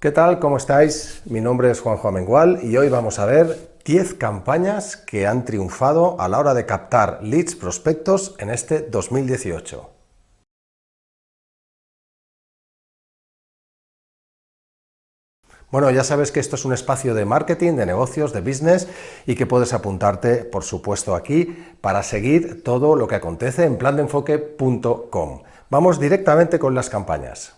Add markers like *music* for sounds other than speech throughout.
¿Qué tal? ¿Cómo estáis? Mi nombre es Juanjo Amengual y hoy vamos a ver 10 campañas que han triunfado a la hora de captar leads prospectos en este 2018. Bueno, ya sabes que esto es un espacio de marketing, de negocios, de business y que puedes apuntarte, por supuesto, aquí para seguir todo lo que acontece en plandeenfoque.com. Vamos directamente con las campañas.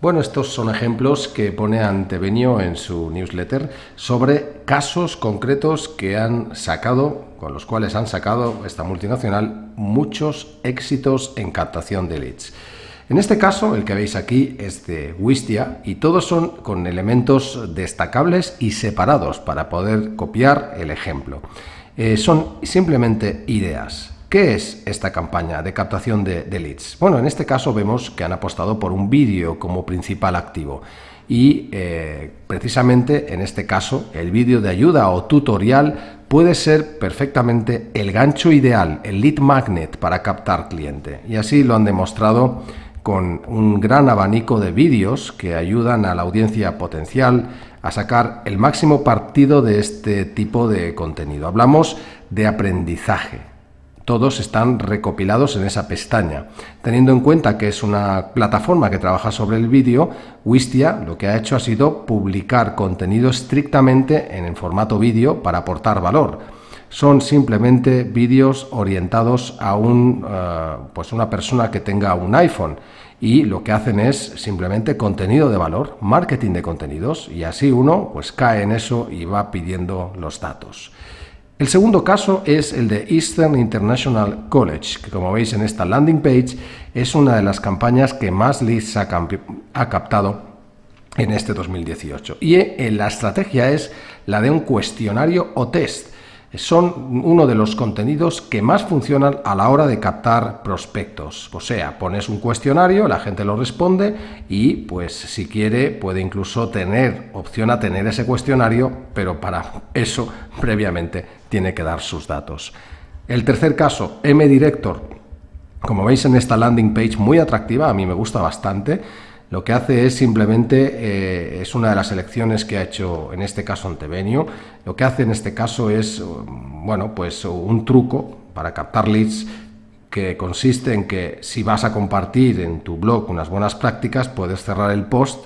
Bueno, estos son ejemplos que pone Antevenio en su newsletter sobre casos concretos que han sacado, con los cuales han sacado esta multinacional, muchos éxitos en captación de leads. En este caso, el que veis aquí es de Wistia y todos son con elementos destacables y separados para poder copiar el ejemplo. Eh, son simplemente ideas. ¿Qué es esta campaña de captación de, leads? Bueno, en este caso vemos que han apostado por un vídeo como principal activo y eh, precisamente en este caso el vídeo de ayuda o tutorial puede ser perfectamente el gancho ideal, el lead magnet para captar cliente y así lo han demostrado con un gran abanico de vídeos que ayudan a la audiencia potencial a sacar el máximo partido de este tipo de contenido. Hablamos de aprendizaje, todos están recopilados en esa pestaña. Teniendo en cuenta que es una plataforma que trabaja sobre el vídeo, Wistia lo que ha hecho ha sido publicar contenido estrictamente en el formato vídeo para aportar valor. Son simplemente vídeos orientados a un, eh, pues una persona que tenga un iPhone y lo que hacen es simplemente contenido de valor, marketing de contenidos y así uno pues cae en eso y va pidiendo los datos. El segundo caso es el de Eastern International College, que como veis en esta landing page es una de las campañas que más leads ha, ha captado en este 2018. Y eh, la estrategia es la de un cuestionario o test son uno de los contenidos que más funcionan a la hora de captar prospectos. O sea, pones un cuestionario, la gente lo responde y pues si quiere puede incluso tener opción a tener ese cuestionario, pero para eso *laughs* previamente tiene que dar sus datos. El tercer caso, M-Director. Como veis en esta landing page muy atractiva, a mí me gusta bastante, lo que hace es simplemente, eh, es una de las elecciones que ha hecho en este caso Antevenio, lo que hace en este caso es, bueno, pues un truco para captar leads que consiste en que si vas a compartir en tu blog unas buenas prácticas, puedes cerrar el post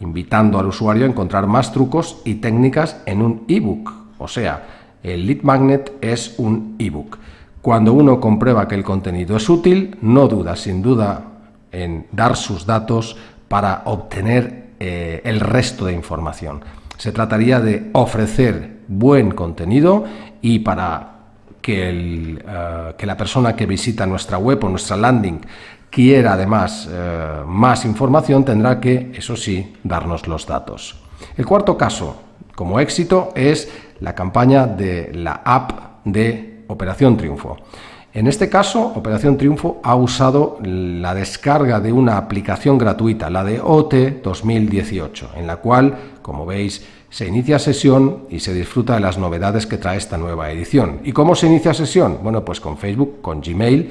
invitando al usuario a encontrar más trucos y técnicas en un ebook. O sea, el lead magnet es un ebook. Cuando uno comprueba que el contenido es útil, no duda sin duda en dar sus datos para obtener eh, el resto de información. Se trataría de ofrecer buen contenido y para que, eh, que la persona que visita nuestra web o nuestra landing quiera además eh, más información, tendrá que, eso sí, darnos los datos. El cuarto caso, como éxito, es la campaña de la app de Operación Triunfo. En este caso, Operación Triunfo ha usado la descarga de una aplicación gratuita, la de OT 2018, en la cual, como veis, se inicia sesión y se disfruta de las novedades que trae esta nueva edición. ¿Y cómo se inicia sesión? Bueno, pues con Facebook, con Gmail,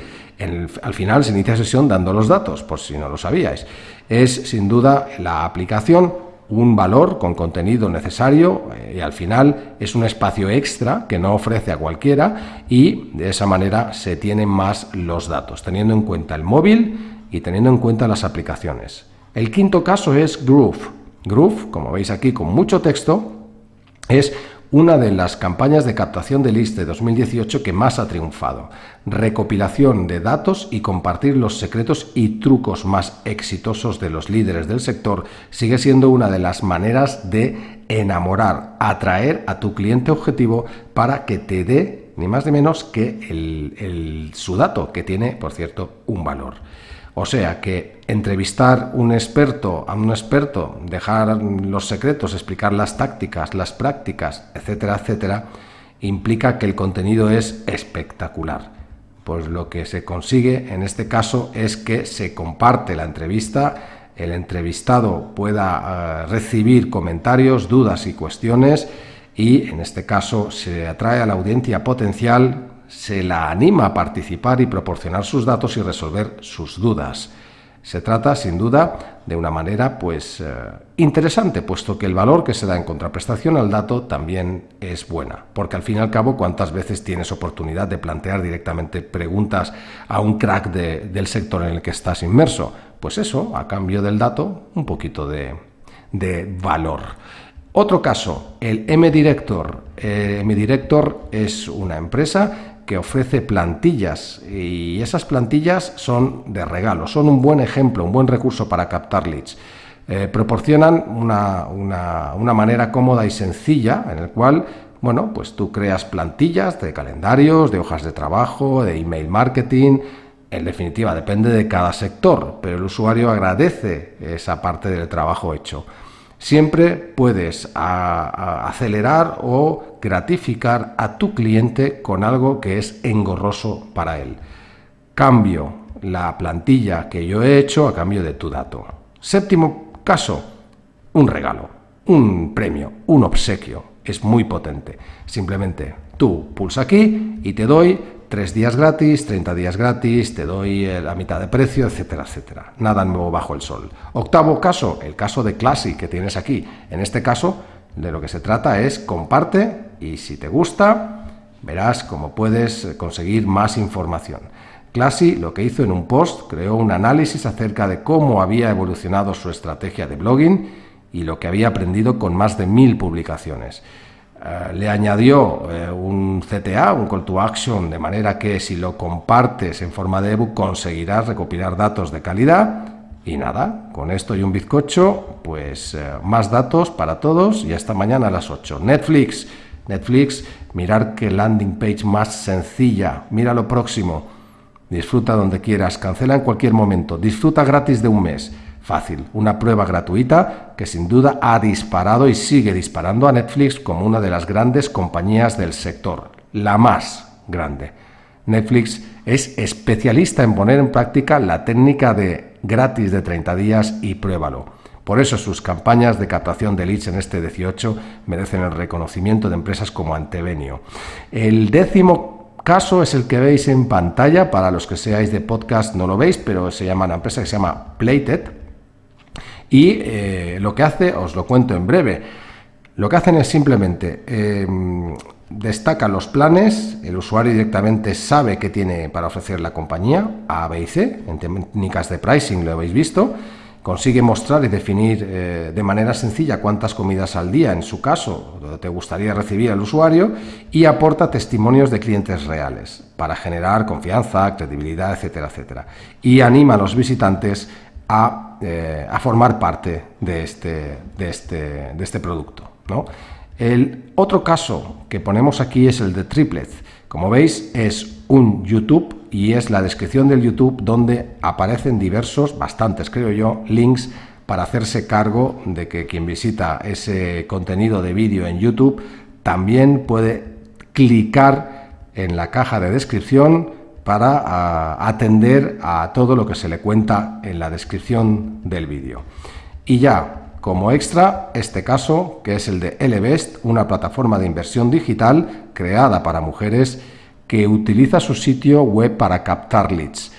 al final se inicia sesión dando los datos, por si no lo sabíais. Es sin duda la aplicación un valor con contenido necesario eh, y al final es un espacio extra que no ofrece a cualquiera y de esa manera se tienen más los datos, teniendo en cuenta el móvil y teniendo en cuenta las aplicaciones. El quinto caso es Groove. Groove, como veis aquí con mucho texto, es una de las campañas de captación de leads de 2018 que más ha triunfado. Recopilación de datos y compartir los secretos y trucos más exitosos de los líderes del sector sigue siendo una de las maneras de enamorar, atraer a tu cliente objetivo para que te dé ni más ni menos que su dato, que tiene, por cierto, un valor. O sea que entrevistar un experto a un experto, dejar los secretos, explicar las tácticas, las prácticas, etcétera, etcétera, implica que el contenido es espectacular. Pues lo que se consigue en este caso es que se comparte la entrevista, el entrevistado pueda eh, recibir comentarios, dudas y cuestiones y en este caso se atrae a la audiencia potencial se la anima a participar y proporcionar sus datos y resolver sus dudas. Se trata, sin duda, de una manera pues eh, interesante, puesto que el valor que se da en contraprestación al dato también es buena, porque al fin y al cabo, ¿cuántas veces tienes oportunidad de plantear directamente preguntas a un crack del sector en el que estás inmerso? Pues eso, a cambio del dato, un poquito de, de valor. Otro caso, el M-Director. Eh, M-Director es una empresa que ofrece plantillas y esas plantillas son de regalo, son un buen ejemplo, un buen recurso para captar leads. Eh, proporcionan una, una, manera cómoda y sencilla en el cual, bueno, pues tú creas plantillas de calendarios, de hojas de trabajo, de email marketing, en definitiva, depende de cada sector, pero el usuario agradece esa parte del trabajo hecho. Siempre puedes acelerar o gratificar a tu cliente con algo que es engorroso para él. Cambio la plantilla que yo he hecho a cambio de tu dato. Séptimo caso, un regalo, un premio, un obsequio. Es muy potente. Simplemente tú pulsa aquí y te doy 3 días gratis, 30 días gratis, te doy eh, la mitad de precio, etcétera, etcétera. Nada nuevo bajo el sol. Octavo caso, el caso de Classy que tienes aquí. En este caso, de lo que se trata es comparte y si te gusta, verás cómo puedes eh, conseguir más información. Classy lo que hizo en un post, creó un análisis acerca de cómo había evolucionado su estrategia de blogging y lo que había aprendido con más de mil publicaciones. Eh, le añadió eh, un CTA, un call to action, de manera que si lo compartes en forma de ebook conseguirás recopilar datos de calidad. Y nada, con esto y un bizcocho, pues eh, más datos para todos y hasta mañana a las 8. Netflix, Netflix, mirar qué landing page más sencilla. Mira lo próximo. Disfruta donde quieras, cancela en cualquier momento, disfruta gratis de un mes. Fácil, una prueba gratuita que sin duda ha disparado y sigue disparando a Netflix como una de las grandes compañías del sector, la más grande. Netflix es especialista en poner en práctica la técnica de gratis de 30 días y pruébalo. Por eso sus campañas de captación de leads en este 18 merecen el reconocimiento de empresas como Antevenio. El décimo caso es el que veis en pantalla, para los que seáis de podcast no lo veis, pero se llama una empresa que se llama Playted, y eh, lo que hace, os lo cuento en breve, lo que hacen es simplemente eh, destaca los planes, el usuario directamente sabe qué tiene para ofrecer la compañía, A, B y C, en técnicas de pricing lo habéis visto, consigue mostrar y definir eh, de manera sencilla cuántas comidas al día, en su caso, te gustaría recibir al usuario, y aporta testimonios de clientes reales para generar confianza, credibilidad, etcétera, etcétera. Y anima a los visitantes eh, a, formar parte de este, de este, de este producto. El otro caso que ponemos aquí es el de Triplets. Como veis, es un YouTube y es la descripción del YouTube donde aparecen diversos, bastantes creo yo, links para hacerse cargo de que quien visita ese contenido de vídeo en YouTube también puede clicar en la caja de descripción para atender a todo lo que se le cuenta en la descripción del vídeo. Y ya, como extra, este caso, que es el de Elevest, una plataforma de inversión digital creada para mujeres que utiliza su sitio web para captar leads,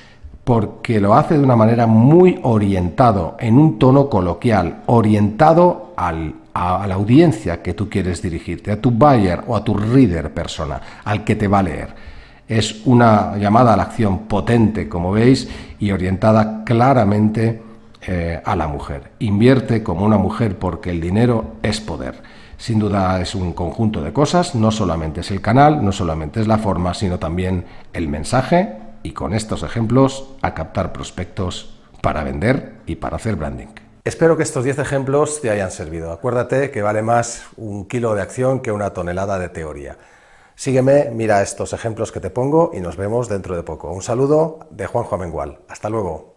porque lo hace de una manera muy orientado, en un tono coloquial, orientado al, a la audiencia que tú quieres dirigirte, a tu buyer o a tu reader persona, al que te va a leer. Es una llamada a la acción potente, como veis, y orientada claramente eh, a la mujer. Invierte como una mujer porque el dinero es poder. Sin duda es un conjunto de cosas, no solamente es el canal, no solamente es la forma, sino también el mensaje y con estos ejemplos a captar prospectos para vender y para hacer branding. Espero que estos 10 ejemplos te hayan servido. Acuérdate que vale más un kilo de acción que una tonelada de teoría. Sígueme, mira estos ejemplos que te pongo y nos vemos dentro de poco. Un saludo de Juanjo Amengual. Hasta luego.